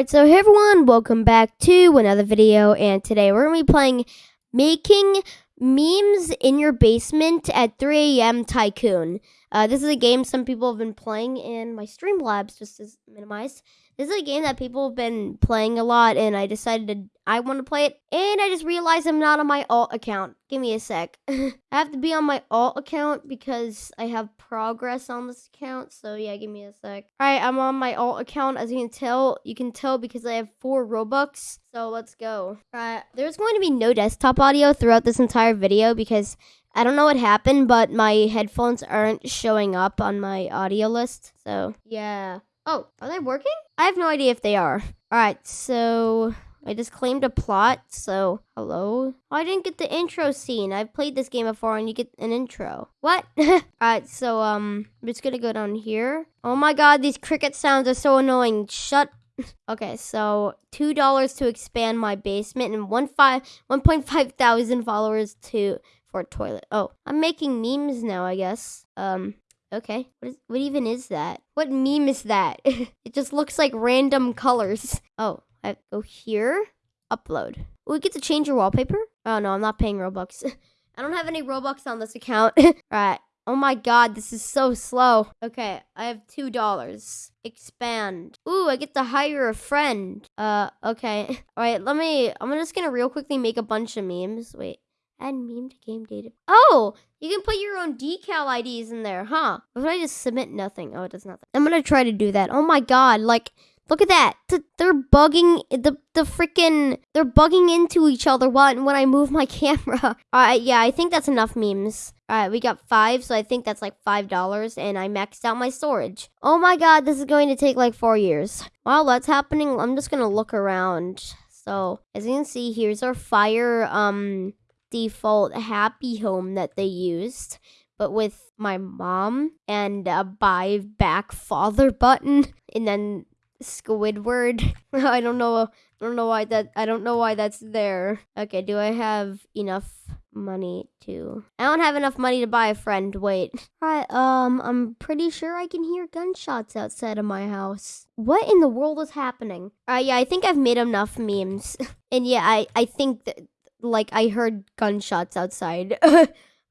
Alright, so hey everyone, welcome back to another video, and today we're going to be playing Making Memes in Your Basement at 3 a.m. Tycoon. Uh, this is a game some people have been playing in my Streamlabs, just to minimize. This is a game that people have been playing a lot, and I decided to, I want to play it, and I just realized I'm not on my alt account. Give me a sec. I have to be on my alt account because I have progress on this account, so yeah, give me a sec. Alright, I'm on my alt account, as you can tell, you can tell because I have four Robux, so let's go. Alright, there's going to be no desktop audio throughout this entire video because I don't know what happened, but my headphones aren't showing up on my audio list. So, yeah. Oh, are they working? I have no idea if they are. All right, so I just claimed a plot. So, hello? Oh, I didn't get the intro scene. I've played this game before and you get an intro. What? All right, so um I'm just going to go down here. Oh my god, these cricket sounds are so annoying. Shut Okay, so two dollars to expand my basement and one five one point five thousand followers to for a toilet. Oh, I'm making memes now, I guess. Um, okay. What is what even is that? What meme is that? it just looks like random colors. Oh, I go here. Upload. We get to change your wallpaper? Oh no, I'm not paying Robux. I don't have any Robux on this account. right. Oh my god, this is so slow. Okay, I have two dollars. Expand. Ooh, I get to hire a friend. Uh, okay. All right, let me. I'm just gonna real quickly make a bunch of memes. Wait. Add meme to game data. Oh, you can put your own decal IDs in there, huh? If I just submit nothing? Oh, it does nothing. I'm gonna try to do that. Oh my god, like Look at that. They're bugging the the freaking they're bugging into each other when when I move my camera. Uh yeah, I think that's enough memes. All right, we got 5, so I think that's like $5 and I maxed out my storage. Oh my god, this is going to take like 4 years. While that's happening, I'm just to look around. So, as you can see, here's our fire um default happy home that they used but with my mom and a buy back father button and then Squidward. I don't know. I don't know why that. I don't know why that's there. Okay, do I have enough money to? I don't have enough money to buy a friend. Wait. Right. Um, I'm pretty sure I can hear gunshots outside of my house. What in the world is happening? Uh, yeah, I think I've made enough memes, and yeah, I I think that like I heard gunshots outside.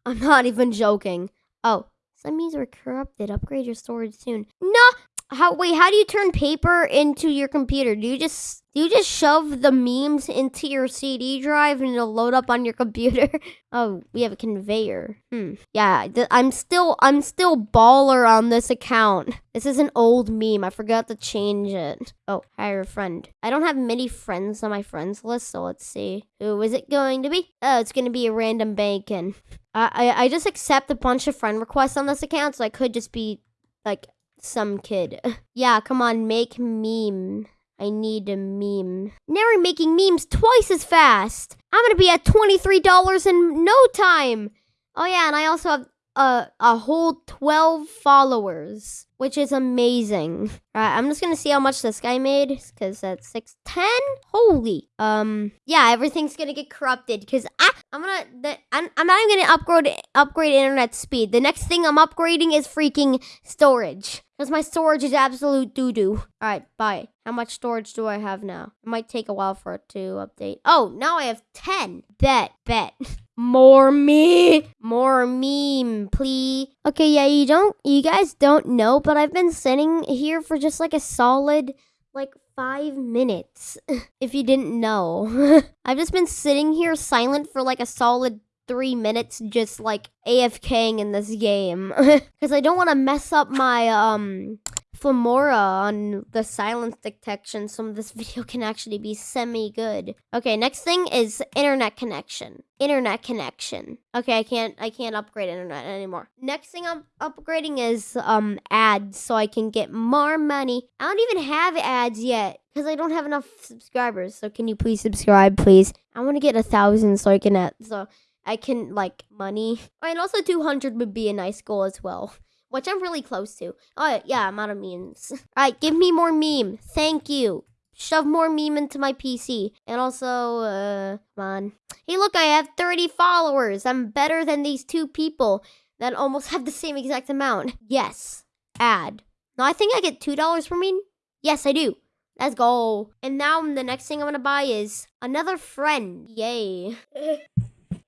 I'm not even joking. Oh, some memes are corrupted. Upgrade your storage soon. No, how wait, how do you turn paper into your computer? Do you just do you just shove the memes into your CD drive and it'll load up on your computer? oh, we have a conveyor. Hmm. Yeah, th- I'm still I'm still baller on this account. This is an old meme. I forgot to change it. Oh, hire a friend. I don't have many friends on my friends list, so let's see. Who is it going to be? Oh, it's gonna be a random bacon. I, I I just accept a bunch of friend requests on this account, so I could just be like some kid. yeah, come on, make meme. I need a meme. Now we're making memes twice as fast. I'm gonna be at $23 in no time. Oh yeah, and I also have a, a whole 12 followers, which is amazing. All right, I'm just gonna see how much this guy made, because that's 610. Holy. Um, yeah, everything's gonna get corrupted, because I, I'm gonna, I'm, I'm not even gonna upgrade, upgrade internet speed. The next thing I'm upgrading is freaking storage. Because my storage is absolute doo-doo. Alright, bye. How much storage do I have now? It might take a while for it to update. Oh, now I have 10. Bet, bet. More me. More meme, please. Okay, yeah, you don't, you guys don't know, but I've been sitting here for just like a solid, like, five minutes. if you didn't know. I've just been sitting here silent for like a solid three minutes just like AFKing in this game. Because I don't want to mess up my um Filmora on the silence detection so this video can actually be semi-good. Okay, next thing is internet connection. Internet connection. Okay, I can't I can't upgrade internet anymore. Next thing I'm upgrading is um ads so I can get more money. I don't even have ads yet because I don't have enough subscribers. So can you please subscribe, please? I want to get a thousand so I can so I can like money. And also 200 would be a nice goal as well, which I'm really close to. Oh yeah, I'm out of memes. All right, give me more meme. Thank you. Shove more meme into my PC. And also, uh, come on. Hey, look, I have 30 followers. I'm better than these two people that almost have the same exact amount. Yes. Add. Now, I think I get $2 for meme. Yes, I do. Let's go. And now the next thing I'm gonna buy is another friend. Yay.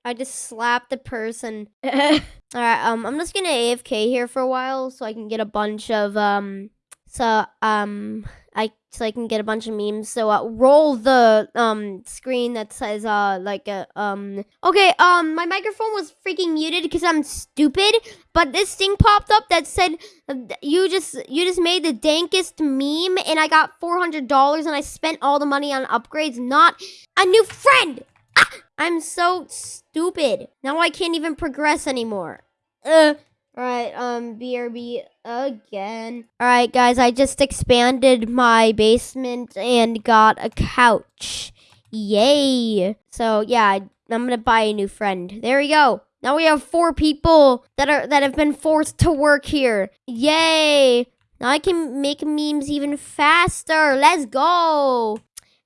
I just slapped the person. Alright, um, I'm just gonna AFK here for a while so I can get a bunch of, um, so, um, I, so I can get a bunch of memes. So, uh, roll the, um, screen that says, uh, like, uh, um, okay, um, my microphone was freaking muted because I'm stupid, but this thing popped up that said, uh, you just, you just made the dankest meme and I got $400 and I spent all the money on upgrades, not a new friend! I'm so stupid. Now I can't even progress anymore. Uh, Alright, um, BRB again. Alright, guys, I just expanded my basement and got a couch. Yay! So, yeah, I'm gonna buy a new friend. There we go. Now we have four people that are that have been forced to work here. Yay! Now I can make memes even faster. Let's go.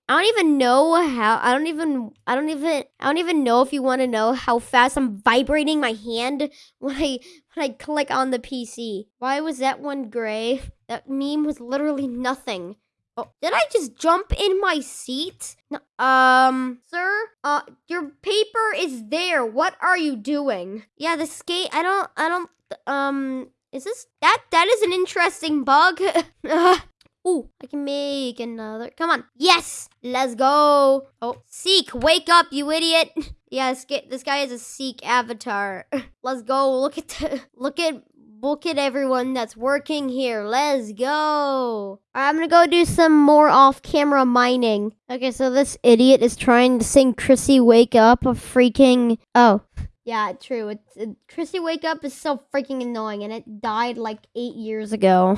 I don't even know how I don't even I don't even I don't even know if you want to know how fast I'm vibrating my hand when I when I click on the PC. Why was that one gray? That meme was literally nothing. Oh, did I just jump in my seat? No, um, sir, uh, your paper is there. What are you doing? Yeah, the skate. I don't. I don't. Um, is this that? That is an interesting bug. Ooh, I can make another. Come on. Yes, let's go. Oh, Seek, wake up, you idiot. yeah, this guy, this guy is a Seek avatar. let's go. Look at the, look at look at everyone that's working here. Let's go. I'm gonna go do some more off-camera mining. Okay, so this idiot is trying to sing "Chrissy Wake Up" a freaking. Oh. Yeah, true. It's it, Chrissy Wake Up is so freaking annoying, and it died like eight years ago.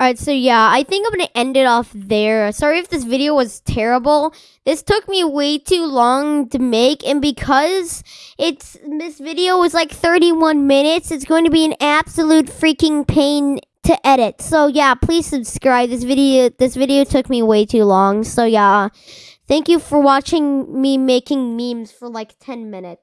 All right, so yeah, I think I'm going to end it off there. Sorry if this video was terrible. This took me way too long to make, and because it's this video was like 31 minutes, it's going to be an absolute freaking pain to edit. So yeah, please subscribe. This video this video took me way too long. So yeah, thank you for watching me making memes for like 10 minutes.